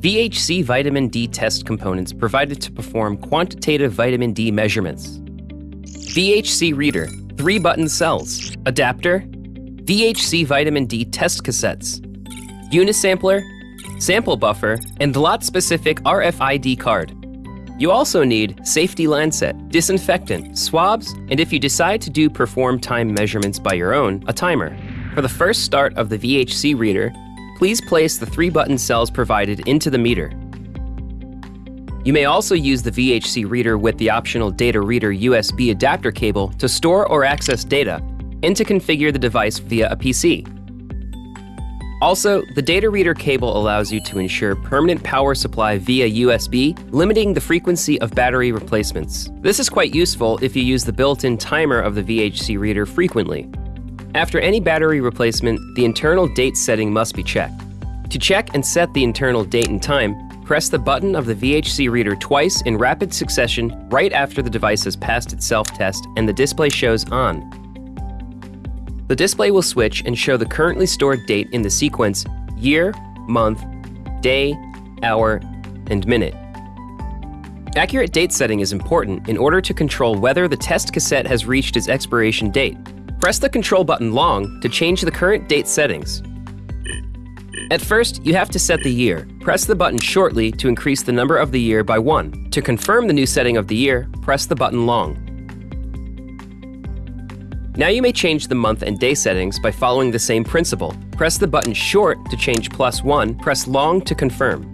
VHC vitamin D test components provided to perform quantitative vitamin D measurements. VHC reader, three button cells, adapter, VHC vitamin D test cassettes, unisampler, sample buffer, and lot specific RFID card. You also need safety lancet, disinfectant, swabs, and if you decide to do perform time measurements by your own, a timer. For the first start of the VHC reader, please place the three button cells provided into the meter. You may also use the VHC reader with the optional data reader USB adapter cable to store or access data and to configure the device via a PC. Also, the data reader cable allows you to ensure permanent power supply via USB, limiting the frequency of battery replacements. This is quite useful if you use the built-in timer of the VHC reader frequently. After any battery replacement, the internal date setting must be checked. To check and set the internal date and time, press the button of the VHC reader twice in rapid succession right after the device has passed its self-test and the display shows on. The display will switch and show the currently stored date in the sequence year, month, day, hour, and minute. Accurate date setting is important in order to control whether the test cassette has reached its expiration date. Press the control button long to change the current date settings. At first, you have to set the year. Press the button shortly to increase the number of the year by 1. To confirm the new setting of the year, press the button long. Now you may change the month and day settings by following the same principle. Press the button short to change plus 1, press long to confirm.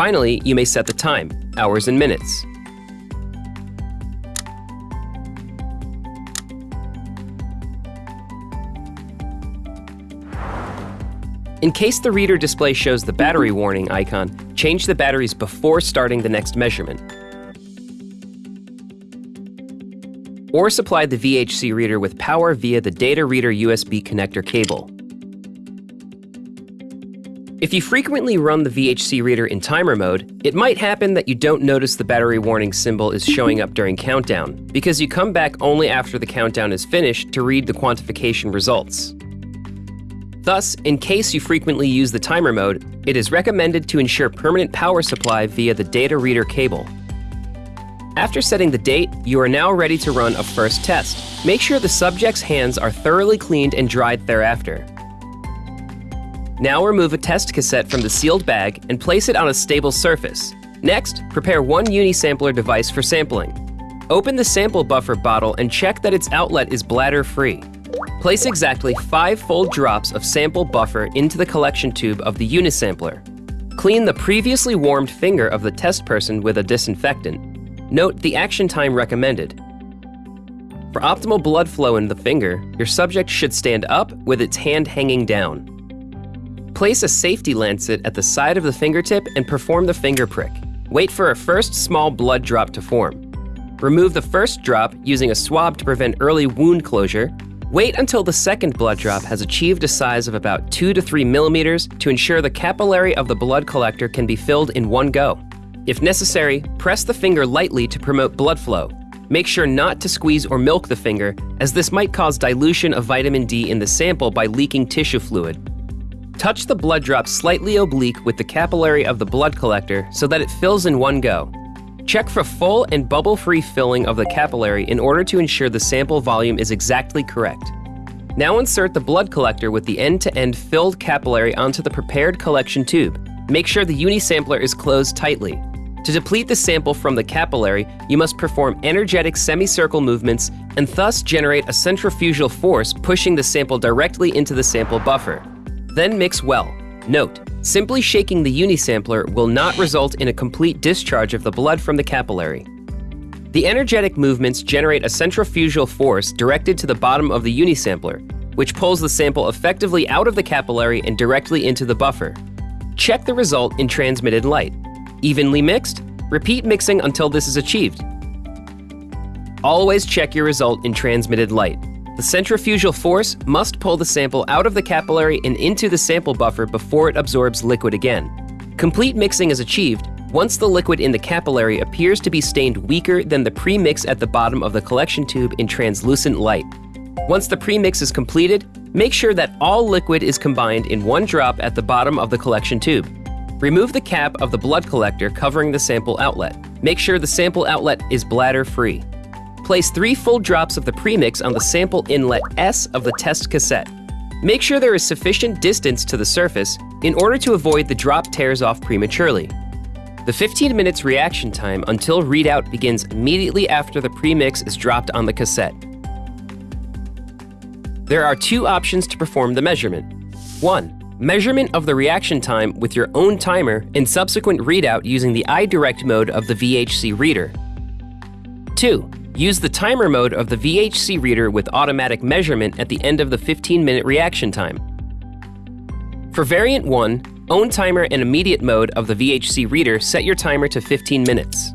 Finally, you may set the time, hours and minutes. In case the reader display shows the battery warning icon, change the batteries before starting the next measurement. Or supply the VHC reader with power via the data reader USB connector cable. If you frequently run the VHC reader in timer mode, it might happen that you don't notice the battery warning symbol is showing up during countdown, because you come back only after the countdown is finished to read the quantification results. Thus, in case you frequently use the timer mode, it is recommended to ensure permanent power supply via the data reader cable. After setting the date, you are now ready to run a first test. Make sure the subject's hands are thoroughly cleaned and dried thereafter. Now remove a test cassette from the sealed bag and place it on a stable surface. Next, prepare one unisampler device for sampling. Open the sample buffer bottle and check that its outlet is bladder-free. Place exactly five full drops of sample buffer into the collection tube of the unisampler. Clean the previously warmed finger of the test person with a disinfectant. Note the action time recommended. For optimal blood flow in the finger, your subject should stand up with its hand hanging down. Place a safety lancet at the side of the fingertip and perform the finger prick. Wait for a first small blood drop to form. Remove the first drop using a swab to prevent early wound closure Wait until the second blood drop has achieved a size of about 2 to 3 millimeters to ensure the capillary of the blood collector can be filled in one go. If necessary, press the finger lightly to promote blood flow. Make sure not to squeeze or milk the finger, as this might cause dilution of vitamin D in the sample by leaking tissue fluid. Touch the blood drop slightly oblique with the capillary of the blood collector so that it fills in one go. Check for full and bubble-free filling of the capillary in order to ensure the sample volume is exactly correct. Now insert the blood collector with the end-to-end filled capillary onto the prepared collection tube. Make sure the unisampler is closed tightly. To deplete the sample from the capillary, you must perform energetic semicircle movements and thus generate a centrifugal force pushing the sample directly into the sample buffer. Then mix well. Note, Simply shaking the unisampler will not result in a complete discharge of the blood from the capillary. The energetic movements generate a centrifugal force directed to the bottom of the unisampler, which pulls the sample effectively out of the capillary and directly into the buffer. Check the result in transmitted light. Evenly mixed? Repeat mixing until this is achieved. Always check your result in transmitted light. The centrifugal force must pull the sample out of the capillary and into the sample buffer before it absorbs liquid again. Complete mixing is achieved once the liquid in the capillary appears to be stained weaker than the pre-mix at the bottom of the collection tube in translucent light. Once the premix is completed, make sure that all liquid is combined in one drop at the bottom of the collection tube. Remove the cap of the blood collector covering the sample outlet. Make sure the sample outlet is bladder free. Place three full drops of the premix on the sample inlet S of the test cassette. Make sure there is sufficient distance to the surface in order to avoid the drop tears off prematurely. The 15 minutes reaction time until readout begins immediately after the premix is dropped on the cassette. There are two options to perform the measurement. 1. Measurement of the reaction time with your own timer and subsequent readout using the iDirect mode of the VHC reader. 2. Use the timer mode of the VHC reader with automatic measurement at the end of the 15-minute reaction time. For variant 1, own timer and immediate mode of the VHC reader set your timer to 15 minutes.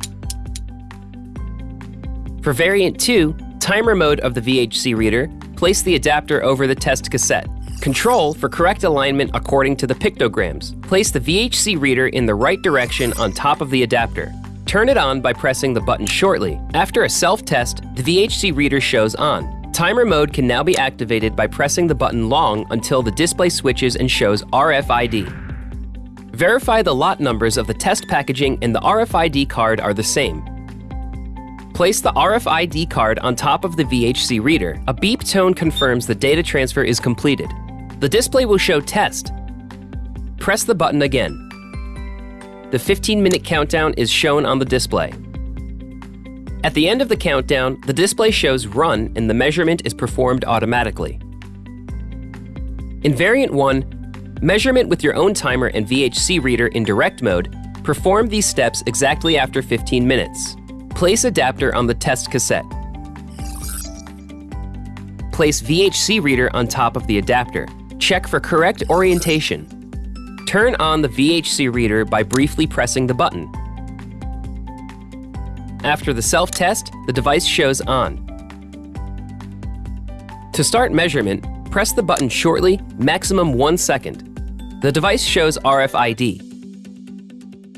For variant 2, timer mode of the VHC reader, place the adapter over the test cassette. Control for correct alignment according to the pictograms. Place the VHC reader in the right direction on top of the adapter. Turn it on by pressing the button shortly. After a self-test, the VHC reader shows on. Timer mode can now be activated by pressing the button long until the display switches and shows RFID. Verify the lot numbers of the test packaging and the RFID card are the same. Place the RFID card on top of the VHC reader. A beep tone confirms the data transfer is completed. The display will show test. Press the button again. The 15-minute countdown is shown on the display. At the end of the countdown, the display shows run and the measurement is performed automatically. In variant 1, measurement with your own timer and VHC reader in direct mode, perform these steps exactly after 15 minutes. Place adapter on the test cassette. Place VHC reader on top of the adapter. Check for correct orientation. Turn on the VHC reader by briefly pressing the button. After the self-test, the device shows on. To start measurement, press the button shortly, maximum one second. The device shows RFID.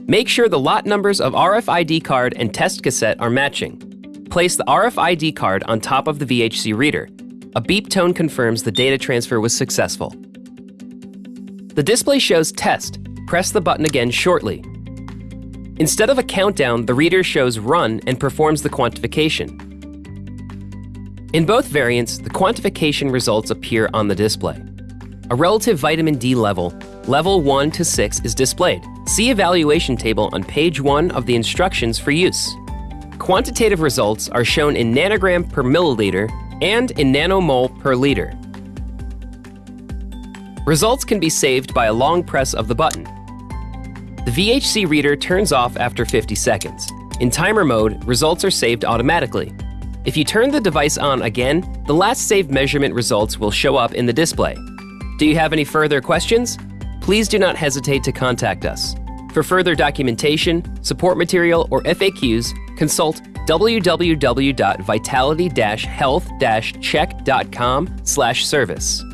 Make sure the lot numbers of RFID card and test cassette are matching. Place the RFID card on top of the VHC reader. A beep tone confirms the data transfer was successful. The display shows test. Press the button again shortly. Instead of a countdown, the reader shows run and performs the quantification. In both variants, the quantification results appear on the display. A relative vitamin D level, level 1 to 6, is displayed. See evaluation table on page 1 of the instructions for use. Quantitative results are shown in nanogram per milliliter and in nanomole per liter. Results can be saved by a long press of the button. The VHC reader turns off after 50 seconds. In timer mode, results are saved automatically. If you turn the device on again, the last saved measurement results will show up in the display. Do you have any further questions? please do not hesitate to contact us. For further documentation, support material, or FAQs, consult www.vitality-health-check.com/service.